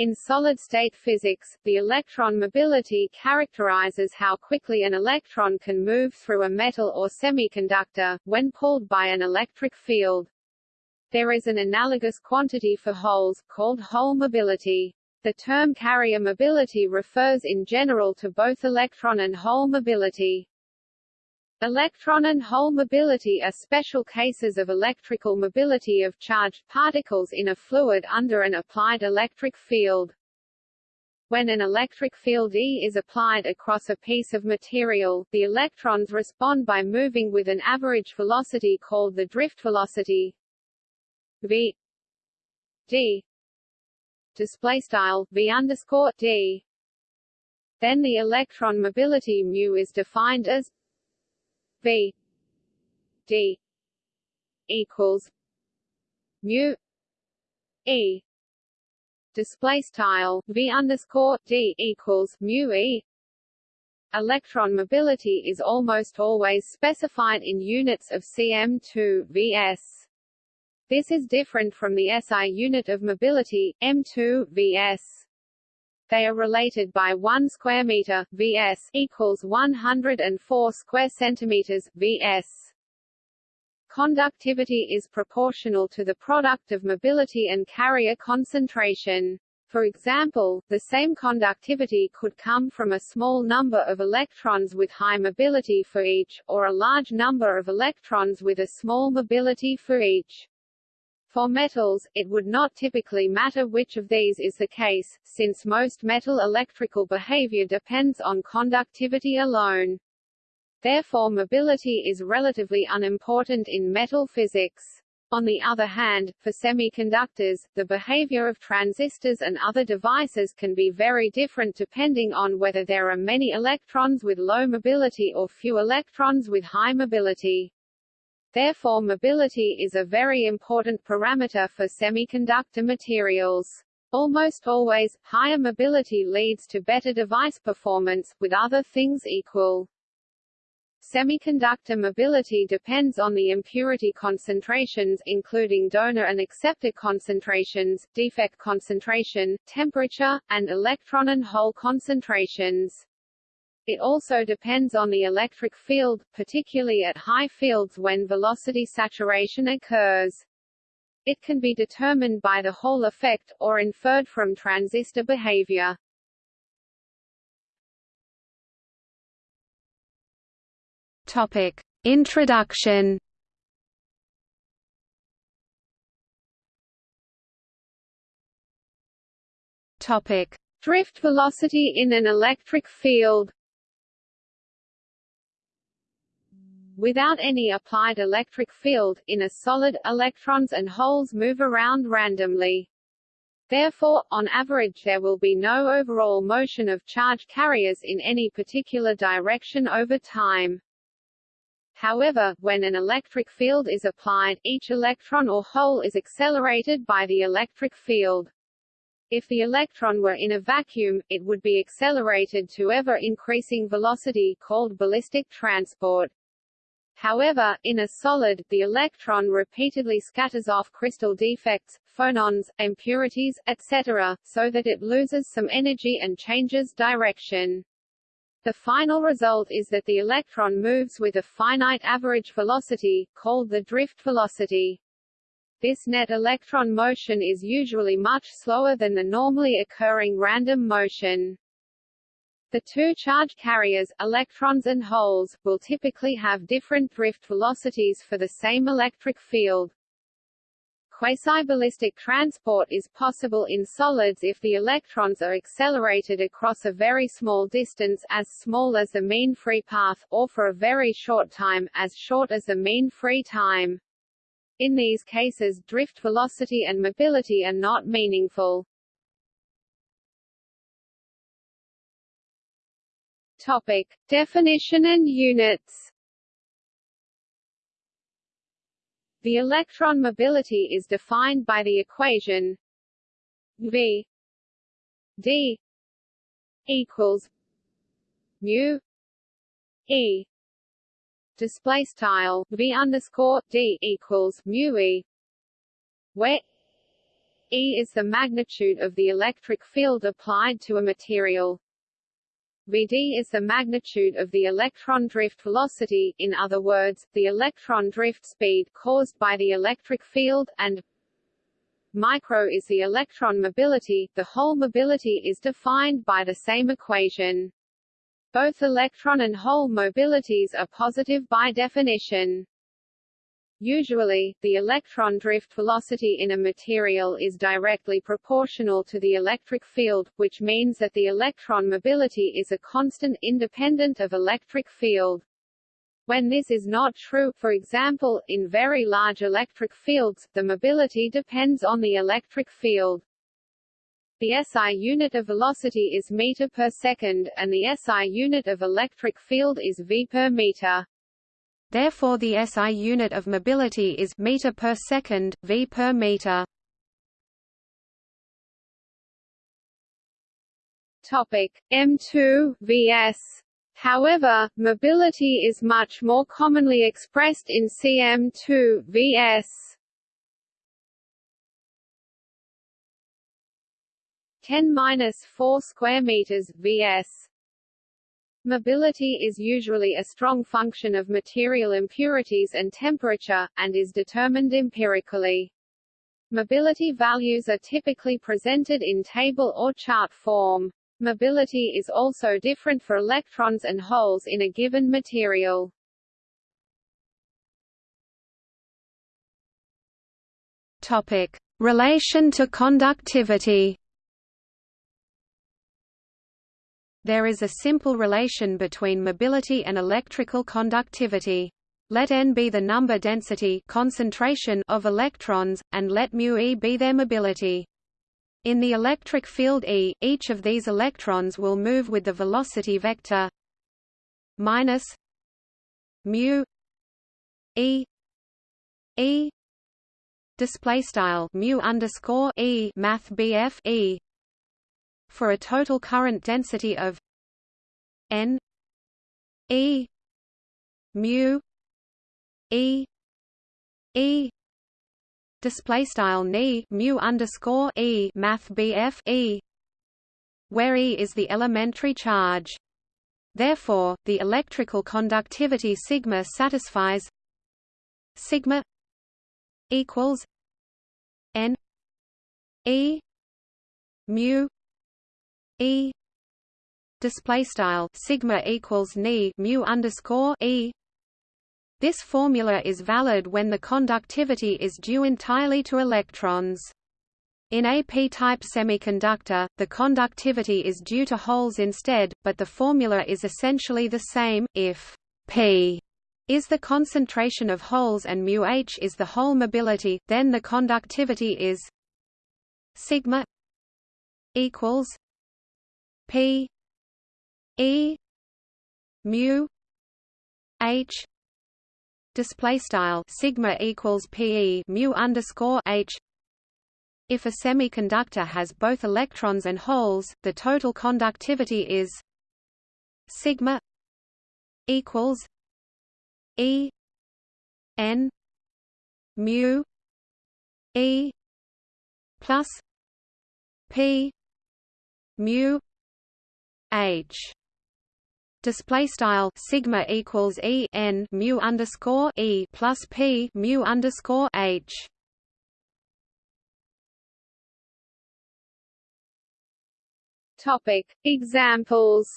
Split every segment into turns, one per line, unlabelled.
In solid-state physics, the electron mobility characterizes how quickly an electron can move through a metal or semiconductor, when pulled by an electric field. There is an analogous quantity for holes, called hole mobility. The term carrier mobility refers in general to both electron and hole mobility. Electron and hole mobility are special cases of electrical mobility of charged particles in a fluid under an applied electric field. When an electric field E is applied across a piece of material, the electrons respond by moving with an average velocity called the drift velocity v d display style. Then the electron mobility mu is defined as V D equals mu E display style V underscore D equals mu E Electron mobility is almost always specified in units of cm2 vs. This is different from the SI unit of mobility, m2 vs. They are related by 1 square meter vs equals 104 square centimeters vs. Conductivity is proportional to the product of mobility and carrier concentration. For example, the same conductivity could come from a small number of electrons with high mobility for each, or a large number of electrons with a small mobility for each. For metals, it would not typically matter which of these is the case, since most metal electrical behavior depends on conductivity alone. Therefore mobility is relatively unimportant in metal physics. On the other hand, for semiconductors, the behavior of transistors and other devices can be very different depending on whether there are many electrons with low mobility or few electrons with high mobility. Therefore mobility is a very important parameter for semiconductor materials. Almost always, higher mobility leads to better device performance, with other things equal. Semiconductor mobility depends on the impurity concentrations including donor and acceptor concentrations, defect concentration, temperature, and electron and hole concentrations. It also depends on the electric field, particularly at high fields when velocity saturation occurs. It can be determined by the Hall effect, or inferred from transistor behavior. Topic. Introduction Topic. Drift velocity in an electric field Without any applied electric field, in a solid, electrons and holes move around randomly. Therefore, on average there will be no overall motion of charge carriers in any particular direction over time. However, when an electric field is applied, each electron or hole is accelerated by the electric field. If the electron were in a vacuum, it would be accelerated to ever-increasing velocity called ballistic transport. However, in a solid, the electron repeatedly scatters off crystal defects, phonons, impurities, etc., so that it loses some energy and changes direction. The final result is that the electron moves with a finite average velocity, called the drift velocity. This net electron motion is usually much slower than the normally occurring random motion. The two charge carriers, electrons and holes, will typically have different drift velocities for the same electric field. Quasi-ballistic transport is possible in solids if the electrons are accelerated across a very small distance as small as the mean free path, or for a very short time, as short as the mean free time. In these cases drift velocity and mobility are not meaningful. Topic: Definition and units. The electron mobility is defined by the equation V D equals mu E display style V underscore D equals mu E where E is the magnitude of the electric field applied to a material. Vd is the magnitude of the electron drift velocity, in other words, the electron drift speed caused by the electric field, and micro is the electron mobility. The hole mobility is defined by the same equation. Both electron and hole mobilities are positive by definition. Usually, the electron drift velocity in a material is directly proportional to the electric field, which means that the electron mobility is a constant independent of electric field. When this is not true, for example, in very large electric fields, the mobility depends on the electric field. The SI unit of velocity is meter per second, and the SI unit of electric field is V per meter.
Therefore the SI unit of mobility is meter per second, v per meter.
Topic M2 vs. However, mobility is much more commonly expressed in cm2 vs. 10-4 square meters vs. Mobility is usually a strong function of material impurities and temperature, and is determined empirically. Mobility values are typically presented in table or chart form. Mobility is also different for electrons and holes in a given material.
Topic: Relation to conductivity. There is a simple relation between mobility and electrical conductivity. Let n be the number density concentration of electrons, and let μe be their mobility. In the electric field E, each of these electrons will move with the velocity vector minus mu e e display style mu underscore e math bf e for a total current density of n e mu e e. Display style ni mu underscore e math bf e where e is the elementary charge. Therefore the electrical conductivity sigma satisfies sigma equals n e mu E display style sigma equals ni mu underscore E this formula is valid when the conductivity is due entirely to electrons. In a p-type semiconductor, the conductivity is due to holes instead, but the formula is essentially the same, if p is the concentration of holes and mu h is the hole mobility, then the conductivity is sigma equals P E mu H display style sigma equals PE mu underscore H. If a semiconductor has both electrons and holes, the total conductivity is sigma equals E N mu E plus P mu H. Display style sigma equals E n mu underscore E plus P mu underscore H.
Topic. Examples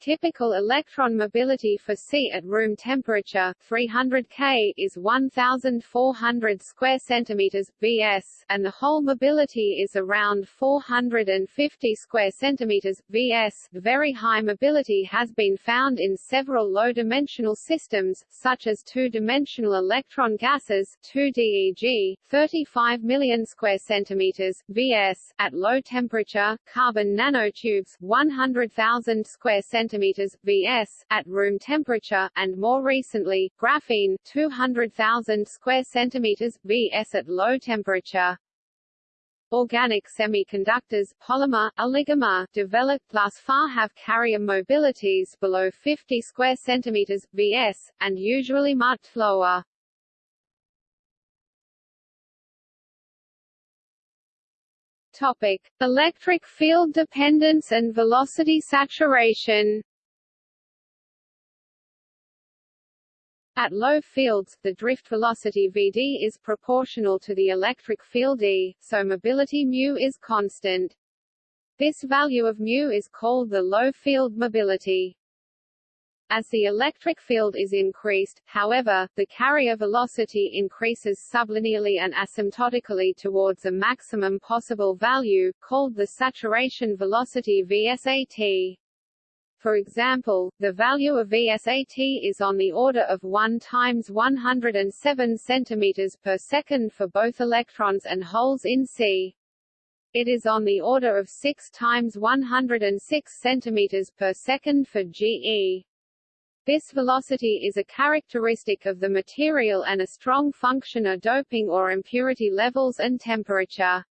Typical electron mobility for C at room temperature 300 K is 1400 square centimeters vs and the hole mobility is around 450 square centimeters vs. Very high mobility has been found in several low-dimensional systems such as two-dimensional electron gases 2DEG 35 million square centimeters vs at low temperature carbon nanotubes 100,000 square centimeters centimeters vs at room temperature, and more recently, graphene 200,000 square centimeters vs at low temperature. Organic semiconductors polymer, oligomer, developed thus far have carrier mobilities below 50 square centimeters vs, and usually much lower. Topic: Electric field dependence and velocity saturation. At low fields, the drift velocity Vd is proportional to the electric field E, so mobility mu is constant. This value of mu is called the low field mobility. As the electric field is increased, however, the carrier velocity increases sublinearly and asymptotically towards a maximum possible value, called the saturation velocity VSAT. For example, the value of VSAT is on the order of 1 times 107 centimeters per second for both electrons and holes in C. It is on the order of 6 times 106 centimeters per second for GE. This velocity is a characteristic of the material and a strong function of doping or impurity levels and temperature.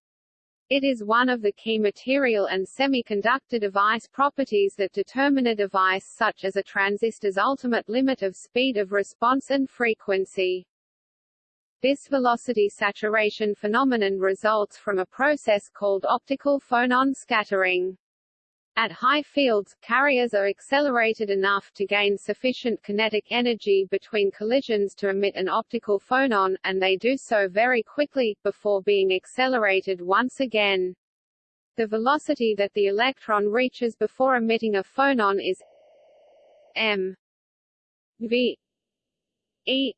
It is one of the key material and semiconductor device properties that determine a device such as a transistor's ultimate limit of speed of response and frequency. This velocity saturation phenomenon results from a process called optical phonon scattering. At high fields, carriers are accelerated enough to gain sufficient kinetic energy between collisions to emit an optical phonon, and they do so very quickly, before being accelerated once again. The velocity that the electron reaches before emitting a phonon is m v e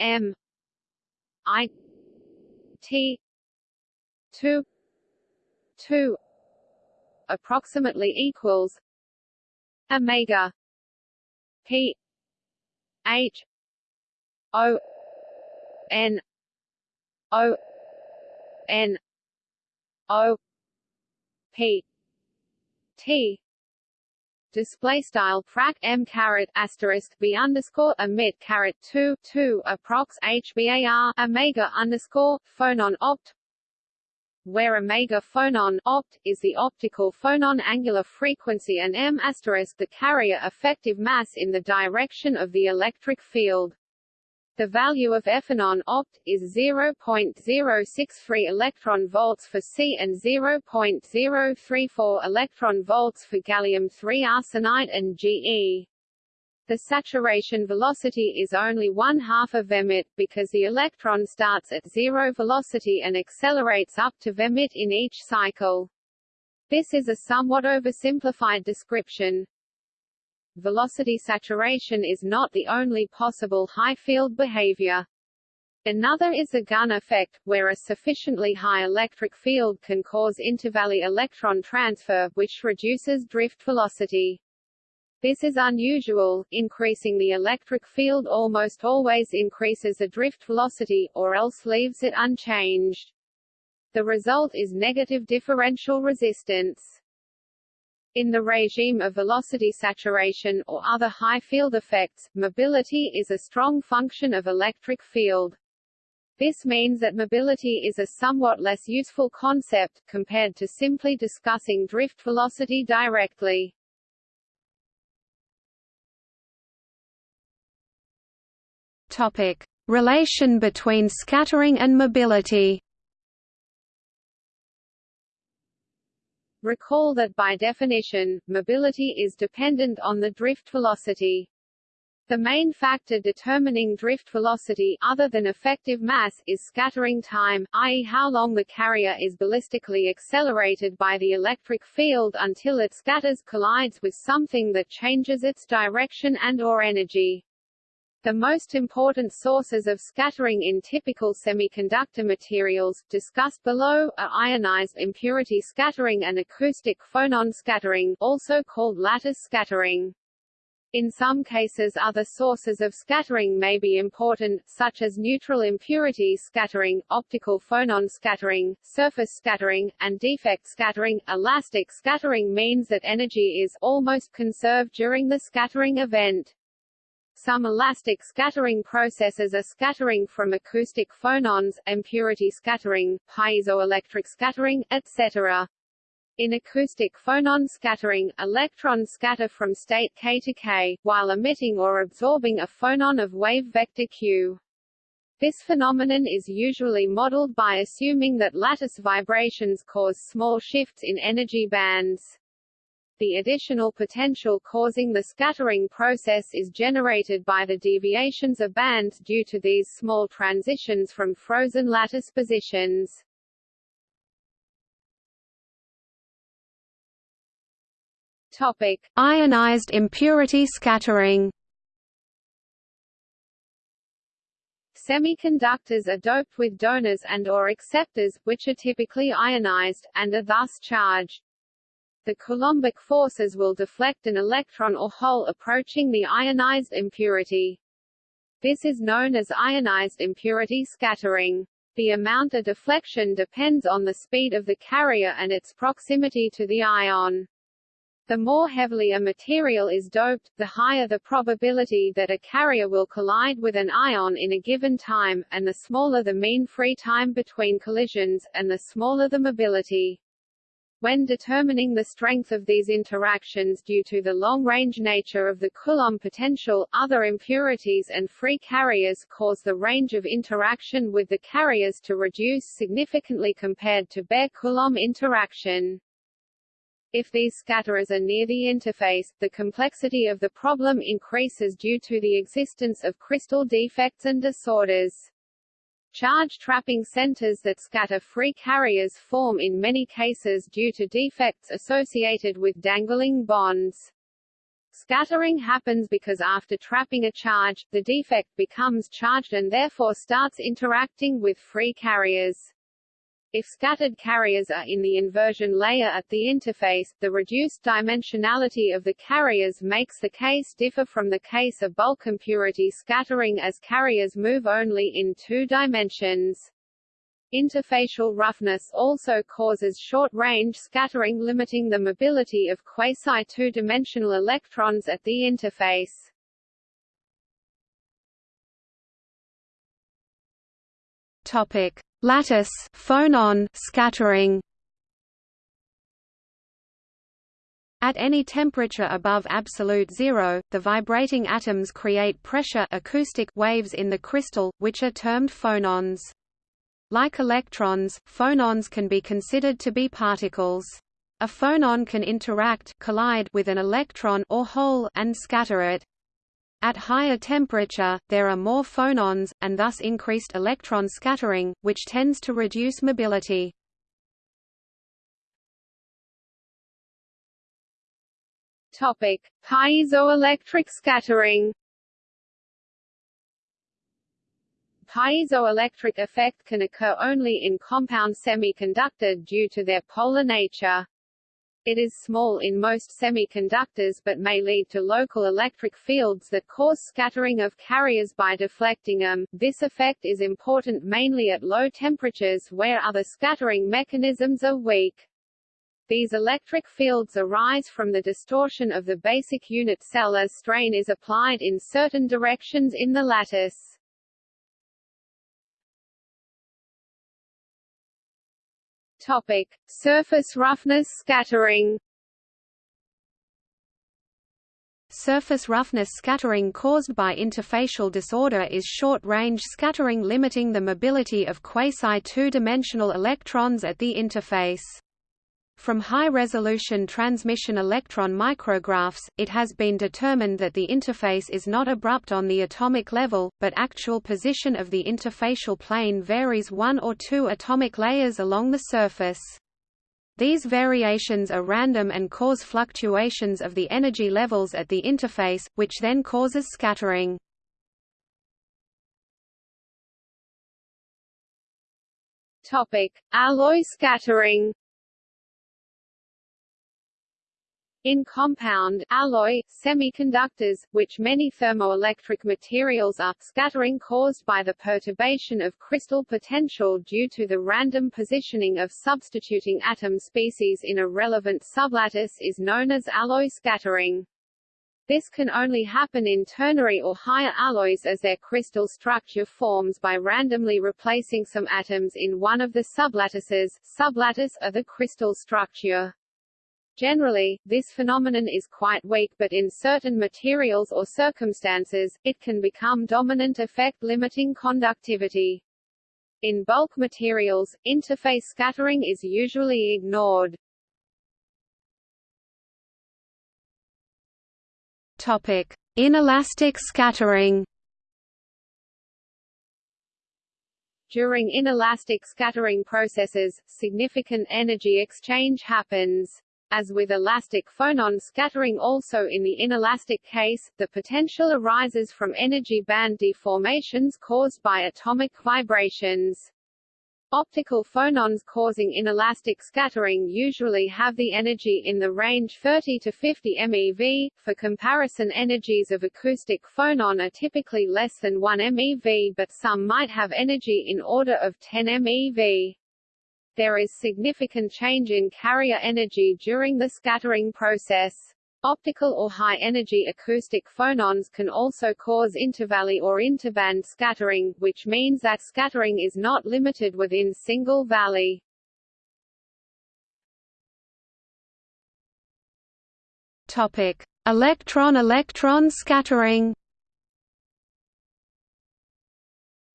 m i t 2 2 approximately equals omega p h o n o n o p t. Display style frac m caret asterisk b underscore emit caret two two approx hbar omega underscore phonon opt where omega phonon opt is the optical phonon angular frequency and m asterisk the carrier effective mass in the direction of the electric field. The value of ephonon opt is 0.063 electron volts for C and 0.034 electron volts for gallium-3 arsenide and GE the saturation velocity is only one half of vemit, because the electron starts at zero velocity and accelerates up to vemit in each cycle. This is a somewhat oversimplified description. Velocity saturation is not the only possible high-field behavior. Another is the Gunn effect, where a sufficiently high electric field can cause intervalley electron transfer, which reduces drift velocity. This is unusual, increasing the electric field almost always increases the drift velocity, or else leaves it unchanged. The result is negative differential resistance. In the regime of velocity saturation or other high field effects, mobility is a strong function of electric field. This means that mobility is a somewhat less useful concept, compared to simply discussing drift velocity directly.
Topic: Relation between scattering and mobility.
Recall that by definition, mobility is dependent on the drift velocity. The main factor determining drift velocity other than effective mass is scattering time, i.e. how long the carrier is ballistically accelerated by the electric field until it scatters collides with something that changes its direction and or energy. The most important sources of scattering in typical semiconductor materials, discussed below, are ionized impurity scattering and acoustic phonon scattering also called lattice scattering. In some cases other sources of scattering may be important, such as neutral impurity scattering, optical phonon scattering, surface scattering, and defect scattering. Elastic scattering means that energy is almost conserved during the scattering event. Some elastic scattering processes are scattering from acoustic phonons, impurity scattering, piezoelectric scattering, etc. In acoustic phonon scattering, electrons scatter from state k to k, while emitting or absorbing a phonon of wave vector q. This phenomenon is usually modeled by assuming that lattice vibrations cause small shifts in energy bands. The additional potential causing the scattering process is generated by the deviations of bands due to these small transitions from frozen lattice positions. Topic:
Ionized impurity scattering.
Semiconductors are doped with donors and or acceptors, which are typically ionized, and are thus charged. The Coulombic forces will deflect an electron or hole approaching the ionized impurity. This is known as ionized impurity scattering. The amount of deflection depends on the speed of the carrier and its proximity to the ion. The more heavily a material is doped, the higher the probability that a carrier will collide with an ion in a given time, and the smaller the mean free time between collisions, and the smaller the mobility. When determining the strength of these interactions due to the long-range nature of the Coulomb potential, other impurities and free carriers cause the range of interaction with the carriers to reduce significantly compared to bare Coulomb interaction. If these scatterers are near the interface, the complexity of the problem increases due to the existence of crystal defects and disorders. Charge trapping centers that scatter free carriers form in many cases due to defects associated with dangling bonds. Scattering happens because after trapping a charge, the defect becomes charged and therefore starts interacting with free carriers. If scattered carriers are in the inversion layer at the interface, the reduced dimensionality of the carriers makes the case differ from the case of bulk impurity scattering as carriers move only in two dimensions. Interfacial roughness also causes short-range scattering limiting the mobility of quasi-two-dimensional electrons at the interface.
Topic: Lattice phonon scattering. At any temperature above absolute zero, the vibrating atoms create pressure acoustic waves in the crystal, which are termed phonons. Like electrons, phonons can be considered to be particles. A phonon can interact collide with an electron or hole and scatter it. At higher temperature, there are more phonons, and thus increased electron scattering, which tends to reduce mobility.
Topic: Piezoelectric scattering. Piezoelectric effect can occur only in compound semiconductor due to their polar nature. It is small in most semiconductors but may lead to local electric fields that cause scattering of carriers by deflecting them. This effect is important mainly at low temperatures where other scattering mechanisms are weak. These electric fields arise from the distortion of the basic unit cell as strain is applied in certain directions in the lattice. Topic: Surface roughness scattering.
Surface roughness scattering caused by interfacial disorder is short-range scattering limiting the mobility of quasi-two-dimensional electrons at the interface. From high-resolution transmission electron micrographs, it has been determined that the interface is not abrupt on the atomic level, but actual position of the interfacial plane varies one or two atomic layers along the surface. These variations are random and cause fluctuations of the energy levels at the interface, which then causes scattering.
Topic: Alloy scattering. In compound, alloy, semiconductors, which many thermoelectric materials are, scattering caused by the perturbation of crystal potential due to the random positioning of substituting atom species in a relevant sublattice is known as alloy scattering. This can only happen in ternary or higher alloys as their crystal structure forms by randomly replacing some atoms in one of the sublattices sublattice of the crystal structure. Generally, this phenomenon is quite weak but in certain materials or circumstances, it can become dominant effect limiting conductivity. In bulk materials, interface scattering is usually ignored.
Topic: Inelastic scattering.
During inelastic scattering processes, significant energy exchange happens. As with elastic phonon scattering also in the inelastic case, the potential arises from energy band deformations caused by atomic vibrations. Optical phonons causing inelastic scattering usually have the energy in the range 30 to 50 MeV. For comparison energies of acoustic phonon are typically less than 1 MeV but some might have energy in order of 10 MeV. There is significant change in carrier energy during the scattering process. Optical or high-energy acoustic phonons can also cause intervalley or interband scattering, which means that scattering is not limited within single valley.
Topic: Electron-electron scattering.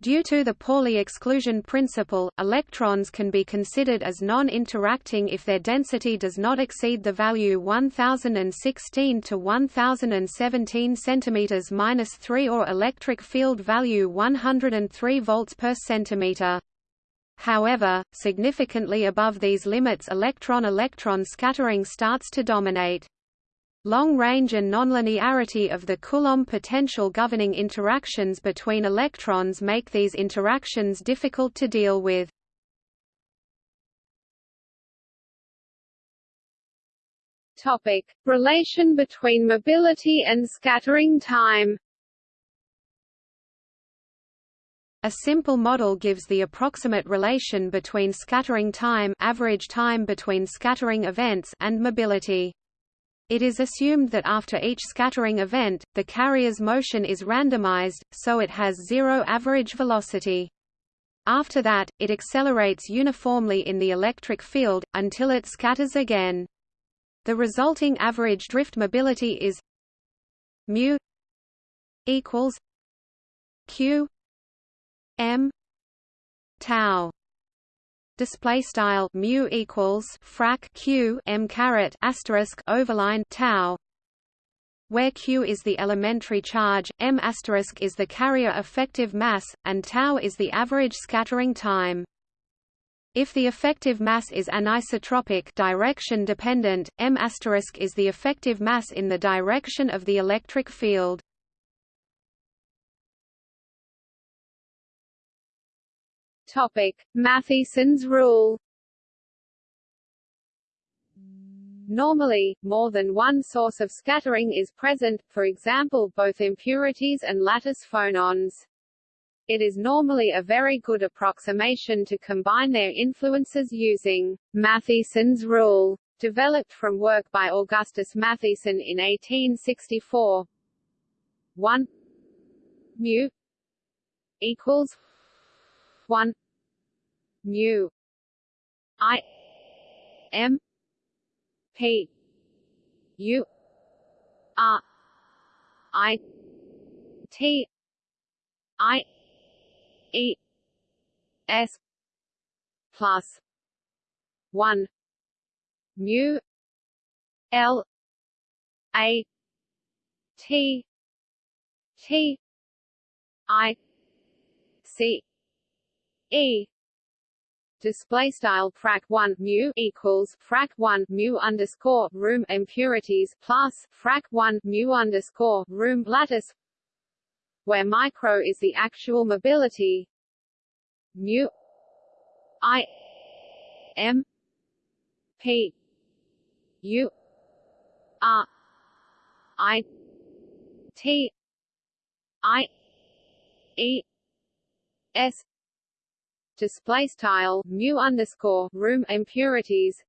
Due to the Pauli exclusion principle, electrons can be considered as non-interacting if their density does not exceed the value 1016 to 1017 cm-3 or electric field value 103 volts per centimeter. However, significantly above these limits electron-electron scattering starts to dominate. Long range and nonlinearity of the Coulomb potential governing interactions between electrons make these interactions difficult to deal with.
Topic: Relation between mobility and scattering time.
A simple model gives the approximate relation between scattering time, average time between scattering events, and mobility. It is assumed that after each scattering event, the carrier's motion is randomized, so it has zero average velocity. After that, it accelerates uniformly in the electric field, until it scatters again. The resulting average drift mobility is mu equals q m tau display style mu equals frac q m caret asterisk overline tau where q is the elementary charge, m asterisk is the carrier effective mass, and tau is the average scattering time. If the effective mass is anisotropic direction dependent, m asterisk is the effective mass in the direction of the electric field.
Topic: Matthiessen's rule. Normally, more than one source of scattering is present, for example both impurities and lattice phonons. It is normally a very good approximation to combine their influences using Matthiessen's rule, developed from work by Augustus Matthiessen in 1864. 1 mu equals 1 mu i m p u r i t i e s plus 1 mu l a t t i c e display style frac 1 mu equals frac 1 mu underscore room impurities plus frac 1 mu underscore room lattice where micro is the actual mobility mu i m p u r i t i e s display style mu underscore room impurities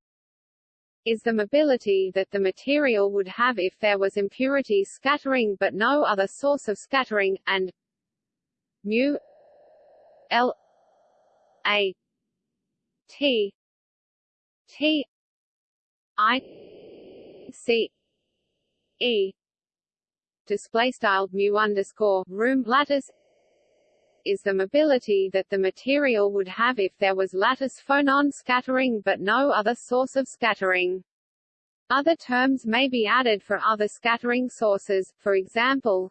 is the mobility that the material would have if there was impurity scattering but no other source of scattering, and mu L A T T I c e display style mu underscore room lattice is the mobility that the material would have if there was lattice phonon scattering but no other source of scattering. Other terms may be added for other scattering sources, for example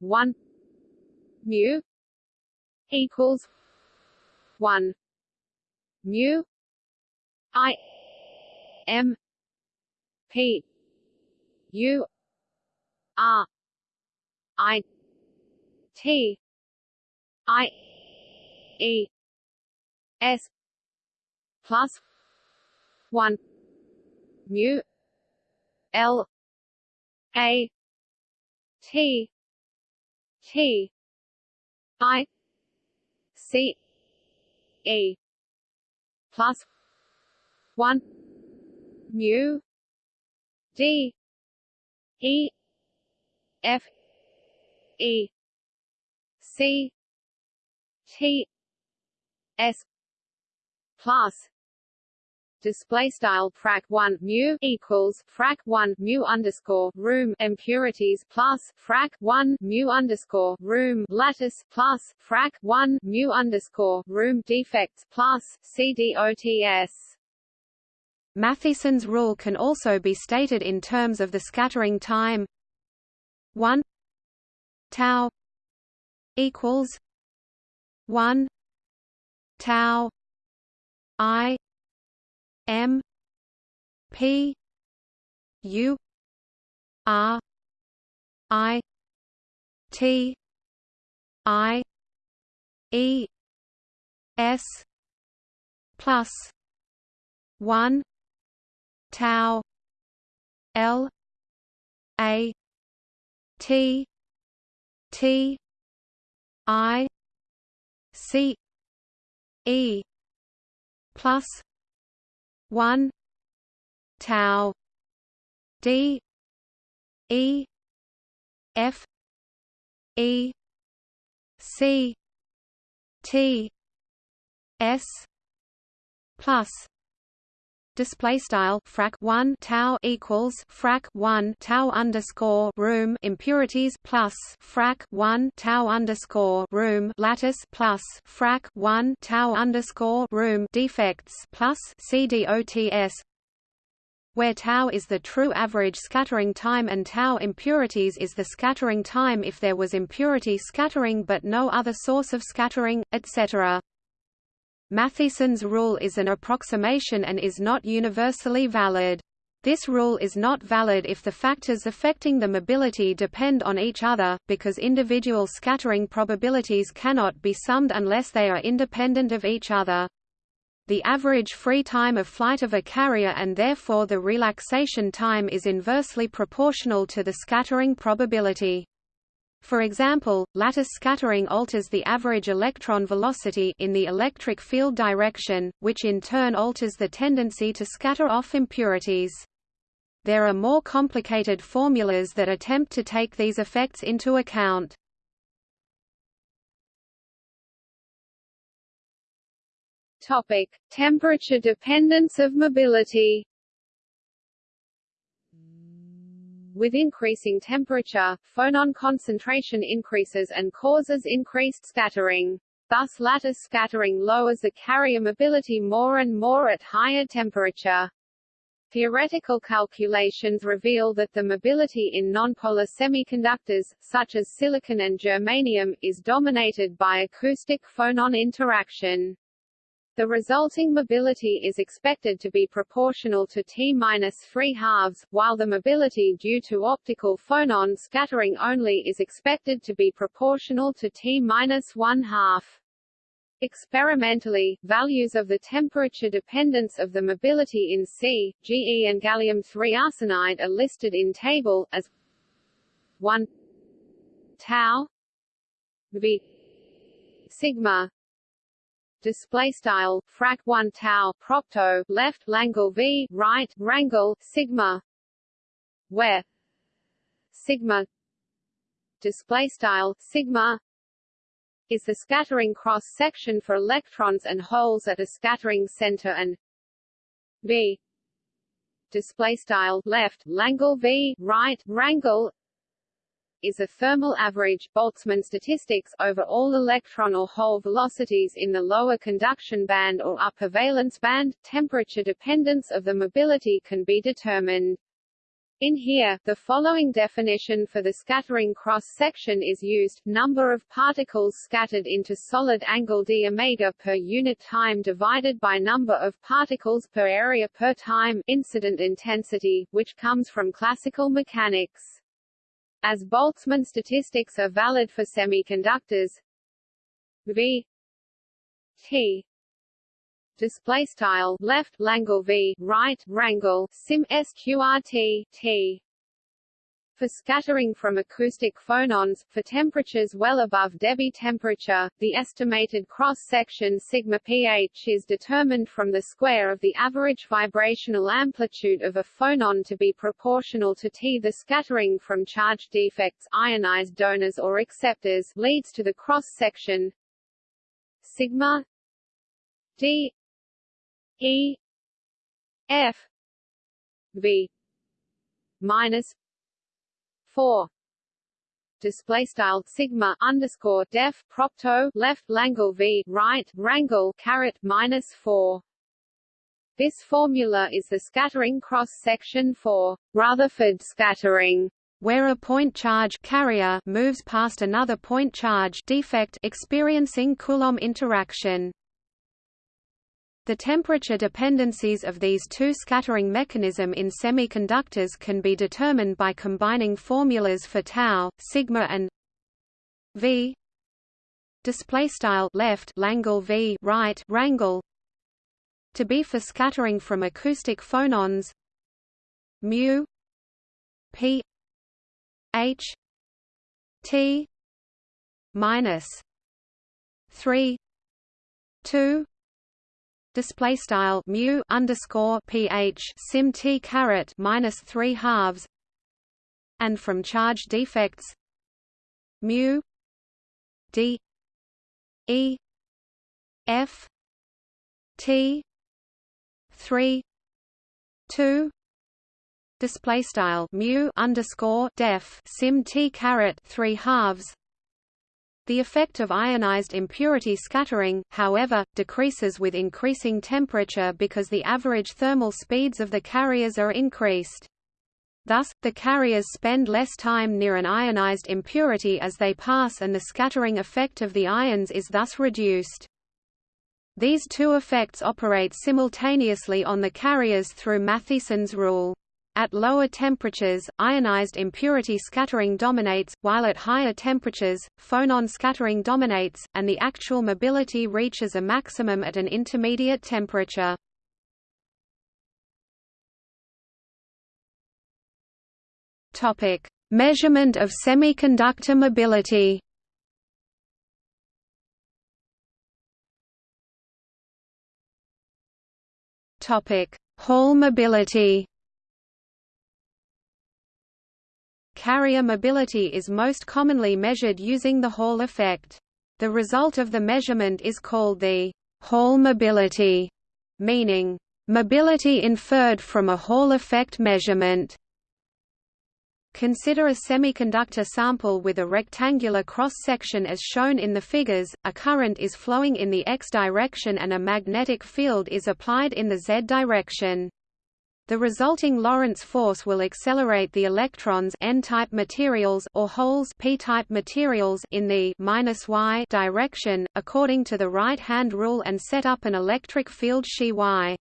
1 mu equals 1 mu i m p u r i t I E S plus one mu L A T T I C E plus one mu D E F E C T S plus display style frac 1 mu equals frac 1 mu underscore room impurities plus frac 1 mu underscore room lattice plus frac 1 mu underscore room defects plus CDOTS
Matthiessen's rule can also be stated in terms of the scattering time. 1 tau equals one tau I M P U R I T I E S plus one tau L A T T I C E plus one tau D E F E C T S plus display style frac 1 tau equals frac 1 tau underscore room impurities plus frac 1 tau underscore room lattice plus frac 1 tau underscore room defects plus CDOTS where tau is the true average scattering time and tau impurities is the scattering time if there was impurity scattering but no other source of scattering, etc. Matthiessen's rule is an approximation and is not universally valid. This rule is not valid if the factors affecting the mobility depend on each other, because individual scattering probabilities cannot be summed unless they are independent of each other. The average free time of flight of a carrier and therefore the relaxation time is inversely proportional to the scattering probability. For example, lattice scattering alters the average electron velocity in the electric field direction, which in turn alters the tendency to scatter off impurities. There are more complicated formulas that attempt to take these effects into account.
Topic: Temperature dependence of mobility. With increasing temperature, phonon concentration increases and causes increased scattering. Thus lattice scattering lowers the carrier mobility more and more at higher temperature. Theoretical calculations reveal that the mobility in nonpolar semiconductors, such as silicon and germanium, is dominated by acoustic phonon interaction. The resulting mobility is expected to be proportional to T-3 halves, while the mobility due to optical phonon scattering only is expected to be proportional to T-1 half. Experimentally, values of the temperature dependence of the mobility in C, Ge and gallium-3 arsenide are listed in table, as 1 tau v sigma display style frac 1 tau propto left langle v right rangle sigma. Where? Sigma. Display style sigma. Is the scattering cross section for electrons and holes at a scattering center and v display style left Langle V right rangle is a thermal average Boltzmann statistics over all electron or hole velocities in the lower conduction band or upper valence band. Temperature dependence of the mobility can be determined. In here, the following definition for the scattering cross-section is used, number of particles scattered into solid angle d omega per unit time divided by number of particles per area per time incident intensity, which comes from classical mechanics. As Boltzmann statistics are valid for semiconductors, V T display style left Langle V right rangle sim sqrt T for scattering from acoustic phonons, for temperatures well above Debye temperature, the estimated cross-section sigma pH is determined from the square of the average vibrational amplitude of a phonon to be proportional to T. The scattering from charge defects ionized donors or acceptors leads to the cross-section sigma D E F V minus four display style sigma underscore def propto left langle v right rangle caret minus four. This formula is the scattering cross section for Rutherford scattering
where a point charge carrier moves past another point charge defect experiencing Coulomb interaction. The temperature dependencies of these two scattering mechanism in semiconductors can be determined by combining formulas for tau, sigma and v. Display style left Langle v right rangle to be for scattering from acoustic phonons mu p h t minus 3 2 display style mu underscore ph sim t caret minus three halves, and from charge defects mu d e f t three two display style mu underscore def sim t caret three halves the effect of ionized impurity scattering, however, decreases with increasing temperature because the average thermal speeds of the carriers are increased. Thus, the carriers spend less time near an ionized impurity as they pass and the scattering effect of the ions is thus reduced. These two effects operate simultaneously on the carriers through Matthiessen's rule. At lower temperatures, ionized impurity scattering dominates, while at higher temperatures, phonon scattering dominates, and the actual mobility reaches a maximum at an intermediate temperature. Topic: Measurement of semiconductor mobility. Topic: Hall mobility. Carrier mobility is most commonly measured using the Hall effect. The result of the measurement is called the Hall mobility, meaning, mobility inferred from a Hall effect measurement. Consider a semiconductor sample with a rectangular cross-section as shown in the figures, a current is flowing in the x direction and a magnetic field is applied in the z direction. The resulting Lorentz force will accelerate the electrons n-type materials or holes p-type materials in the -y direction according to the right-hand rule and set up an electric field xi y.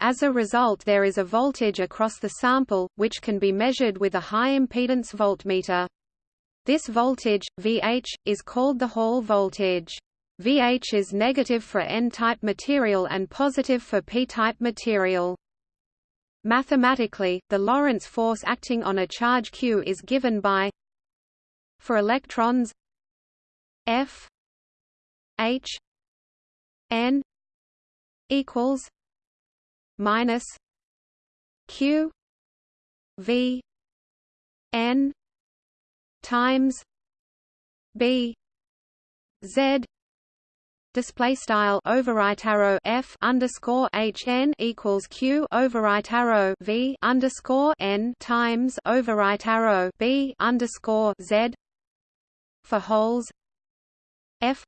As a result there is a voltage across the sample, which can be measured with a high-impedance voltmeter. This voltage, VH, is called the Hall voltage. VH is negative for N-type material and positive for P-type material. Mathematically, the Lorentz force acting on a charge q is given by for electrons F H N equals minus Q V N times B Z display style overright arrow f underscore h n equals q overright arrow v underscore n times overright arrow b underscore z for holes f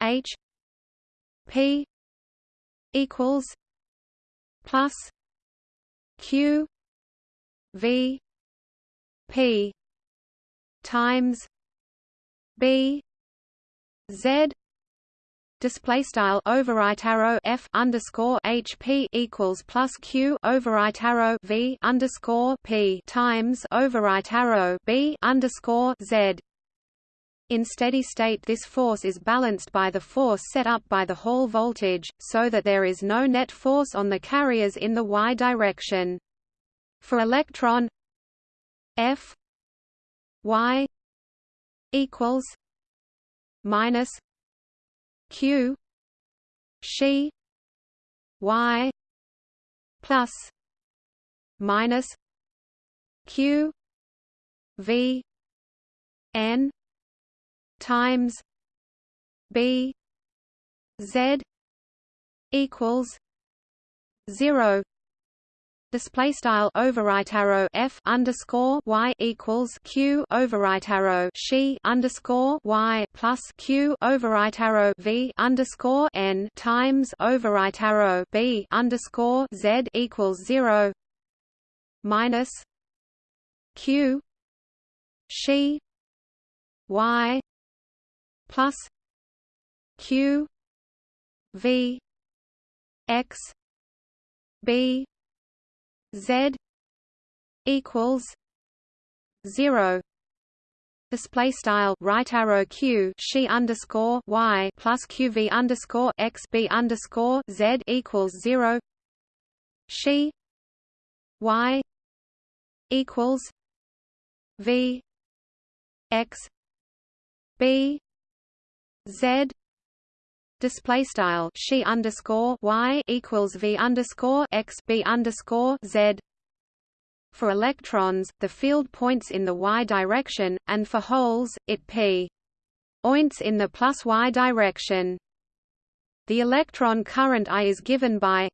h p equals plus q v p times b z display style overright arrow f underscore hp equals plus q overright arrow v underscore p times overright arrow b underscore z. In steady state this force is balanced by the force set up by the Hall voltage, so that there is no net force on the carriers in the y direction. For electron f y equals minus q she y plus minus q v n times b z equals 0 Display style overright arrow f underscore y equals q overright arrow she underscore y plus q overright arrow v underscore n times overright arrow b underscore z equals zero minus q she y plus q v x b Z equals zero. Display style right arrow q she underscore y plus qv underscore x b underscore z equals zero. She y equals v x b z display style she underscore y equals v underscore x b underscore z. For electrons, the field points in the y direction, and for holes, it p points in the plus y direction. The electron current I is given by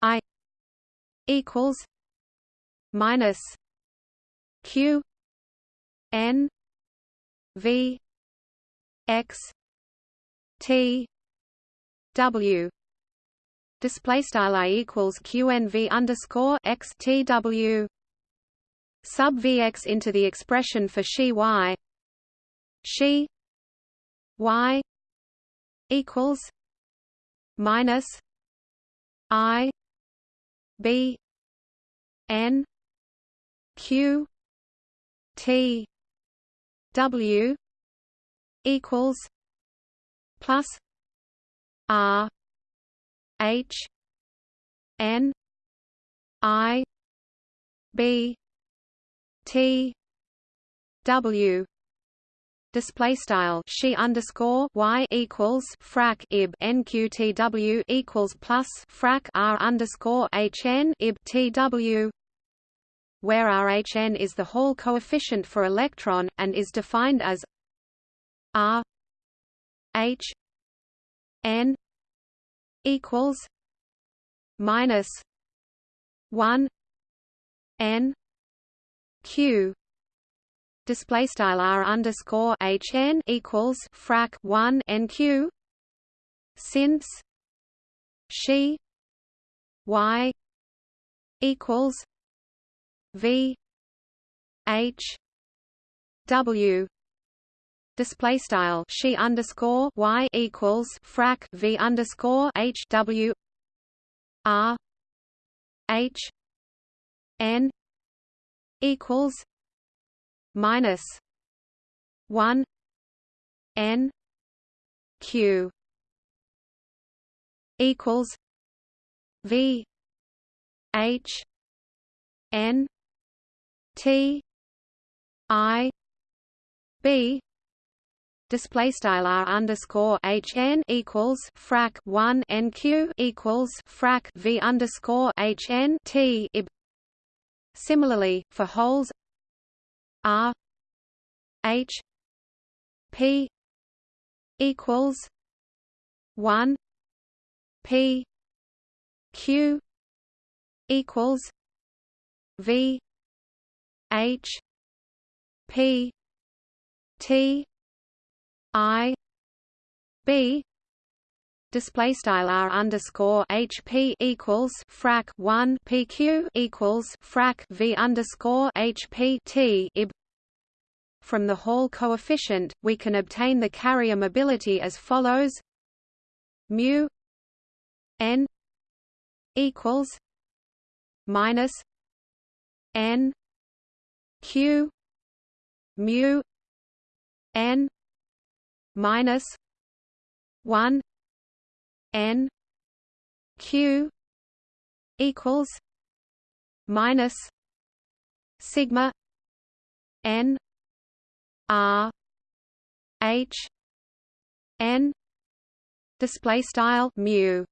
I equals minus q n v x T W display style I equals QNV underscore X T W sub VX into the expression for she Y. She Y equals minus I B N Q T W equals plus R H N I B T W. Display style. She underscore y equals frac ib nqtw equals plus frac r underscore hn ib tw where rhn is the Hall coefficient for electron and is defined as r H N equals minus one N Q. Display style r underscore h n equals frac 1 nq since she y equals v h w display style she underscore y equals frac v underscore h w r h n equals minus one n q equals v h n t i b display style r underscore h n equals frac 1 nq equals frac v underscore h n t ib. Similarly, for holes r h p equals one P Q equals V H P T I B display style r underscore hp equals frac 1 pq equals frac v underscore hp t ib. From the Hall coefficient, we can obtain the carrier mobility as follows: mu n equals minus n q mu n minus 1 n q equals minus sigma n r h n display style mu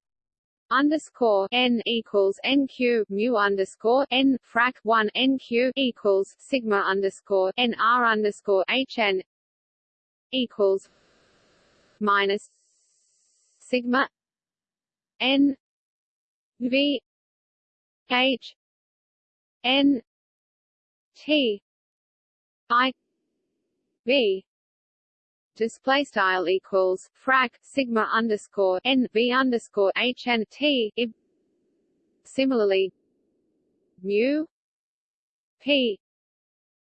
underscore n equals nq mu underscore n frac 1 nq equals sigma underscore n r underscore h n equals minus sigma N V H N T I V display style equals frac sigma underscore n v underscore h n t ib. Similarly, mu p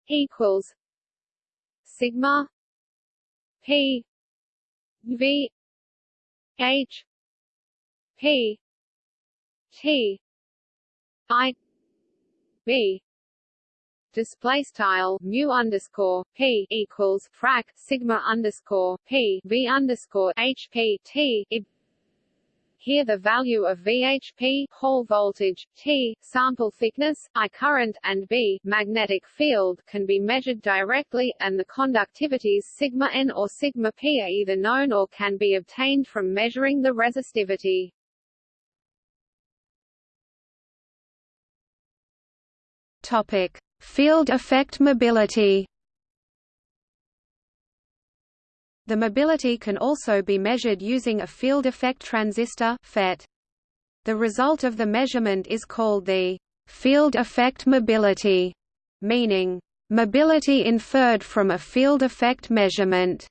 equals sigma p v h P T I B display style mu underscore p equals frac sigma underscore p v underscore h p t ib. Here the value of VHP Hall voltage, T, sample thickness, I current, and B, magnetic field can be measured directly, and the conductivities sigma n or sigma p are either known or can be obtained from measuring the resistivity.
Topic: Field effect mobility. The mobility can also be measured using a field effect transistor (FET). The result of the measurement is called the field effect mobility, meaning mobility inferred from a field effect measurement.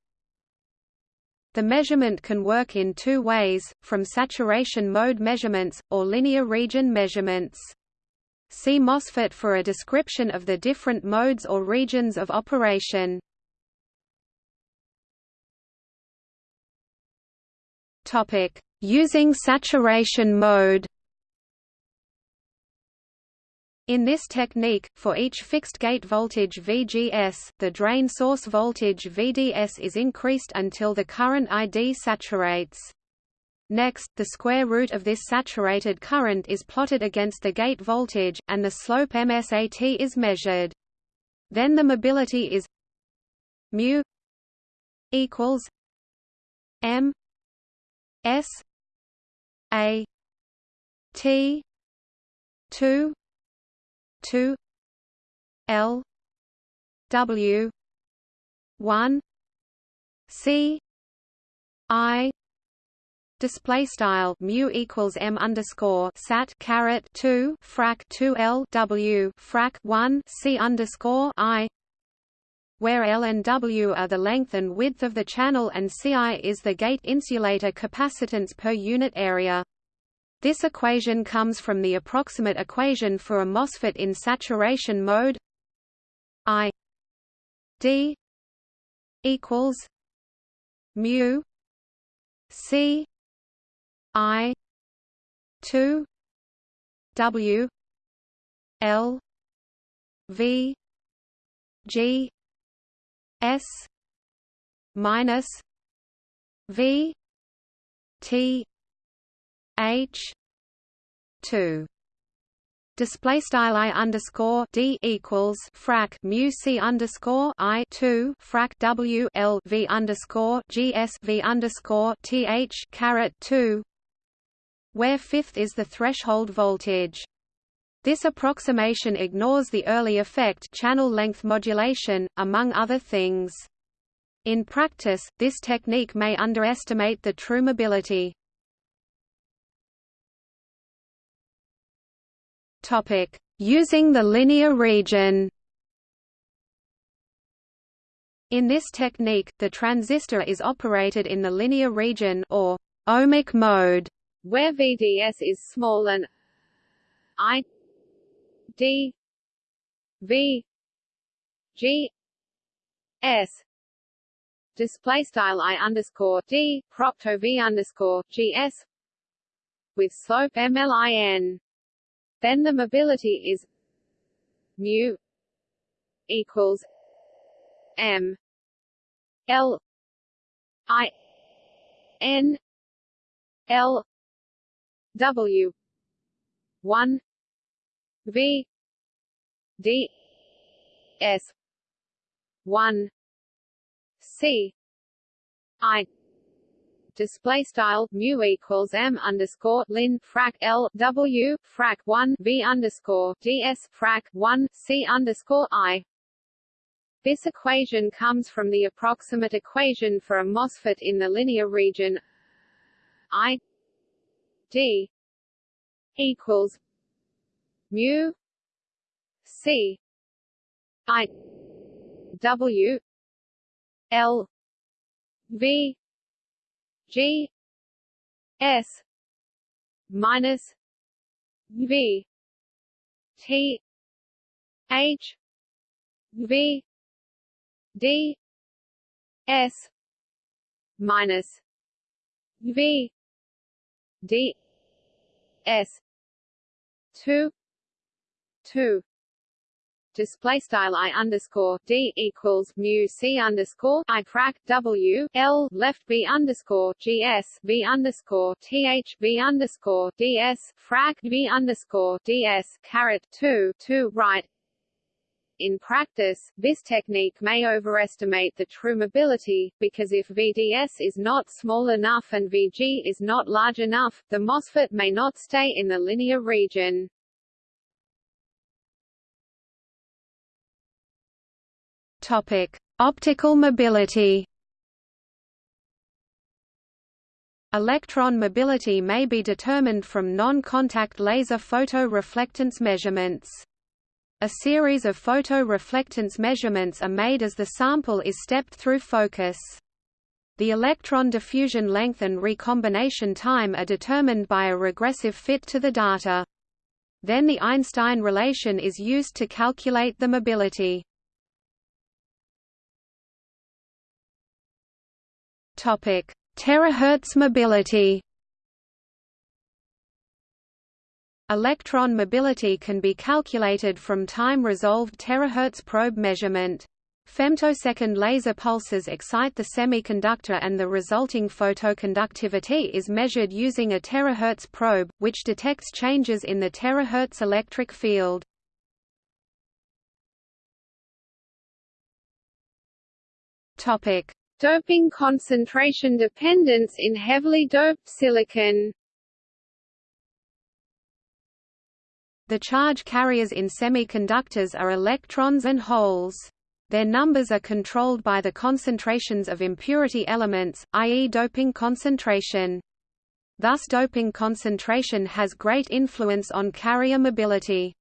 The measurement can work in two ways, from saturation mode measurements, or linear region measurements. See MOSFET for a description of the different modes or regions of operation. Topic: Using saturation mode. In this technique, for each fixed gate voltage VGS, the drain source voltage VDS is increased until the current ID saturates. Next, the square root of this saturated current is plotted against the gate voltage, and the slope MSAT is measured. Then the mobility is mu equals m s a t 2 2 l w 1 c i display style mu equals m underscore sat caret 2 frac 2 l w frac 1 c underscore i where L and W are the length and width of the channel and Ci is the gate insulator capacitance per unit area. This equation comes from the approximate equation for a MOSFET in saturation mode I D equals mu C I two W L V G S minus V T H two display style i underscore d equals frac mu c underscore i two frac w l v underscore g s v underscore t h caret two where fifth is the threshold voltage. This approximation ignores the early effect channel length modulation, among other things. In practice, this technique may underestimate the true mobility. Using the linear region. In this technique, the transistor is operated in the linear region or ohmic mode,
where VDS is small and I D V G S display style I underscore D propto V underscore GS with slope MLIN. Then the mobility is mu equals M L I N L W one V D S one C I display style mu equals m underscore lin frac l w frac 1 v underscore ds frac 1 c underscore i. This equation comes from the approximate equation for a MOSFET in the linear region I d equals mu c. I. W. L. V. G. S. minus V. T. H. V. D. S. minus V. D. S. two two display style i underscore d equals mu c underscore i frac w l left b underscore gs v underscore th v underscore ds frac v underscore ds caret two two right. In practice, this technique may overestimate the true mobility, because if VDS is not small enough and VG is not large enough, the MOSFET may not stay in the linear region.
Topic: Optical mobility. Electron mobility may be determined from non-contact laser photoreflectance measurements. A series of photoreflectance measurements are made as the sample is stepped through focus. The electron diffusion length and recombination time are determined by a regressive fit to the data. Then the Einstein relation is used to calculate the mobility. Topic: Terahertz mobility. Electron mobility can be calculated from time-resolved terahertz probe measurement. Femtosecond laser pulses excite the semiconductor and the resulting photoconductivity is measured using a terahertz probe, which detects changes in the terahertz electric field. Topic:
Doping concentration dependence in heavily doped silicon
The charge carriers in semiconductors are electrons and holes. Their numbers are controlled by the concentrations of impurity elements, i.e. doping concentration. Thus doping concentration has great influence on carrier mobility.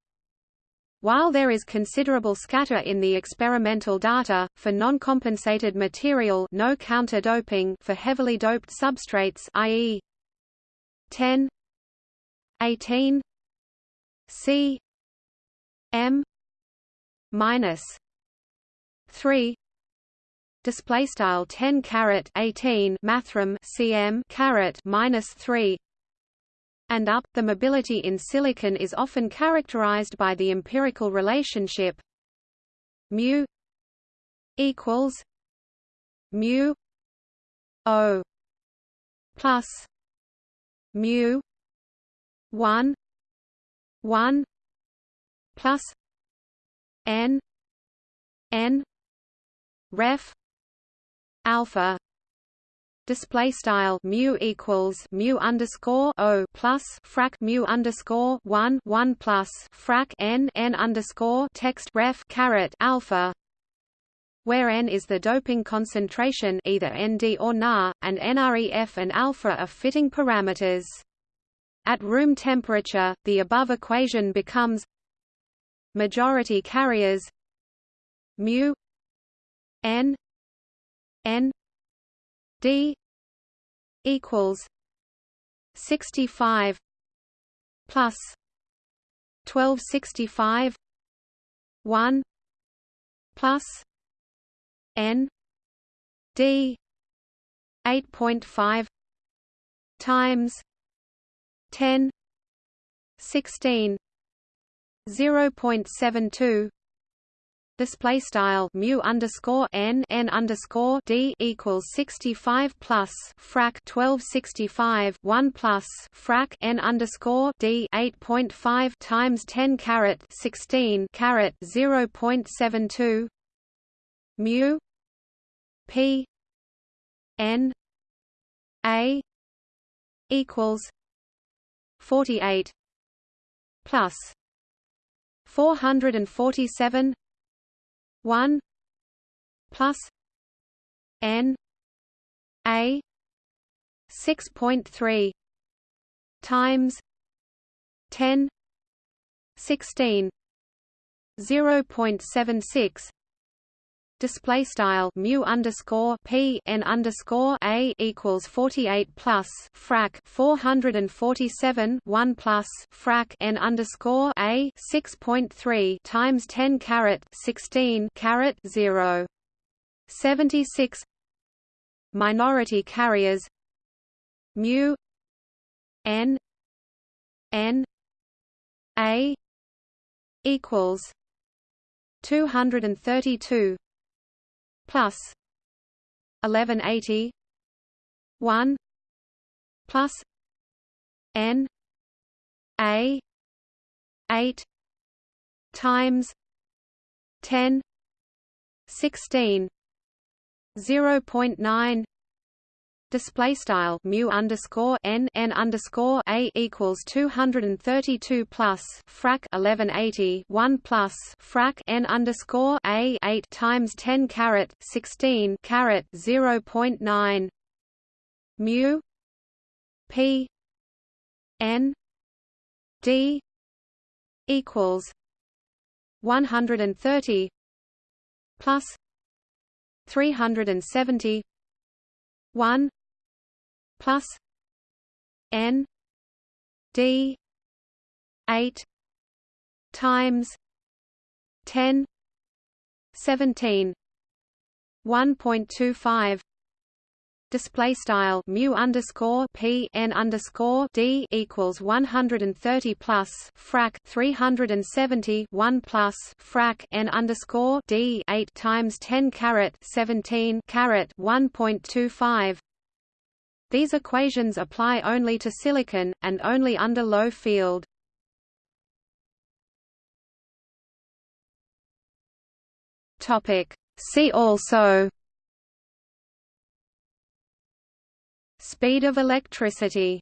While there is considerable scatter in the experimental data, for non-compensated material no counter-doping for heavily doped substrates i.e. 10 18 C M minus 3 display style 10 caret 18 mathrm cm caret minus 3 and up. The mobility in silicon is often characterized by the empirical relationship mu equals mu o plus mu 1 1 plus n n ref alpha display style mu equals mu underscore o plus frac mu underscore one one plus frac n n underscore text ref caret alpha. where N is the doping concentration either ND or Na, and NREF and alpha are fitting parameters. At room temperature, the above equation becomes majority carriers mu n n d equals 65 plus 1265 1 plus n d 8.5 times 10 16 0.72 display style mu underscore n n underscore d equals 65 plus frac 1265 1 plus frac n underscore d 8.5 times 10 caret 16 caret 0.72 mu p n a equals 48 plus 447 1 plus n a 6.3 times 10 16 0.76 display style mu underscore p n underscore a equals 48 plus frac 447 1 plus frac n underscore a 6.3 times 10 caret 16 caret 0 76 minority carriers mu n n a equals 232 plus 1180 1 plus n a 8 times 10 16 0.9 display style mu underscore n n underscore a equals 232 plus frac 1180 1 plus frac n underscore a 8 times 10 caret 16 caret 0.9 mu p n d equals 130 plus 370 1 plus n d 8 times 10 17 1.25 display style mu underscore p n underscore d equals 130 plus frac 370 1 plus frac n underscore d 8 times 10 caret 17 caret 1.25 these equations apply only to silicon, and only under low field. See also Speed of electricity